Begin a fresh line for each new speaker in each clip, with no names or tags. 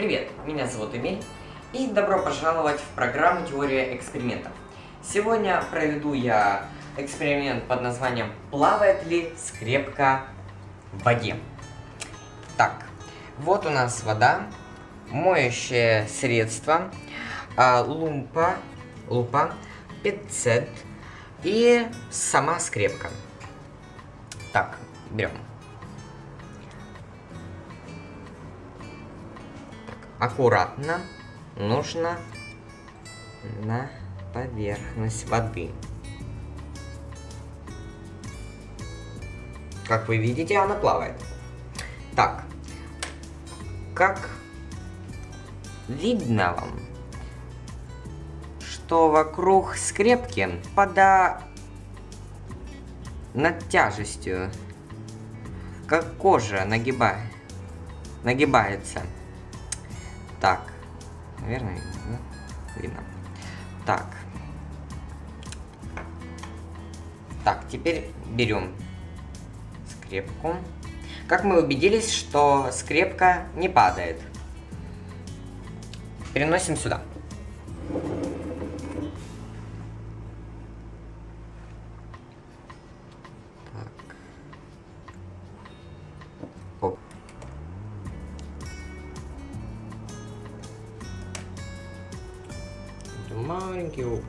Привет, меня зовут Эмиль, и добро пожаловать в программу «Теория экспериментов». Сегодня проведу я эксперимент под названием «Плавает ли скрепка в воде?». Так, вот у нас вода, моющее средство, а, лумпа, лупа, пиццет и сама скрепка. Так, берем. Аккуратно нужно на поверхность воды. Как вы видите, она плавает. Так, как видно вам, что вокруг скрепки пода над тяжестью, как кожа нагиба... нагибается. Так. Наверное, да? Видно. Так. Так, теперь берем скрепку. Как мы убедились, что скрепка не падает. Переносим сюда. Маленький опыт.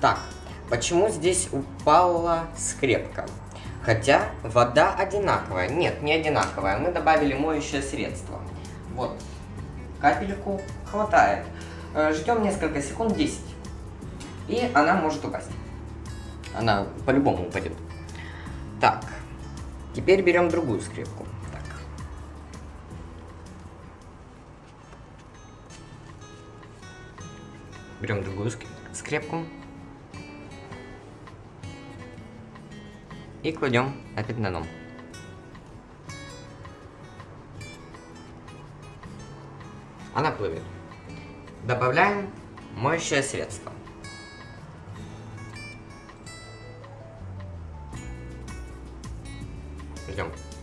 Так, почему здесь упала скрепка? Хотя вода одинаковая. Нет, не одинаковая. Мы добавили моющее средство. Вот. Капельку хватает. Э, Ждем несколько секунд, 10. И она может упасть. Она по-любому упадет. Так. Теперь берем другую скрепку. Так. Берем другую скрепку. И кладем опять на дном. Она плывет. Добавляем моющее средство. Ждем. убедились,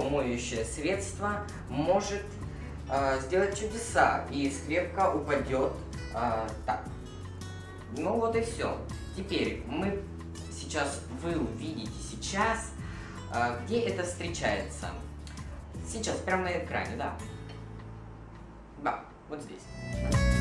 моющее средство может э, сделать чудеса, и скрепка упадет э, так. Ну вот и все. Теперь мы сейчас, вы увидите сейчас, э, где это встречается. Сейчас, прямо на экране, да. Да, вот здесь.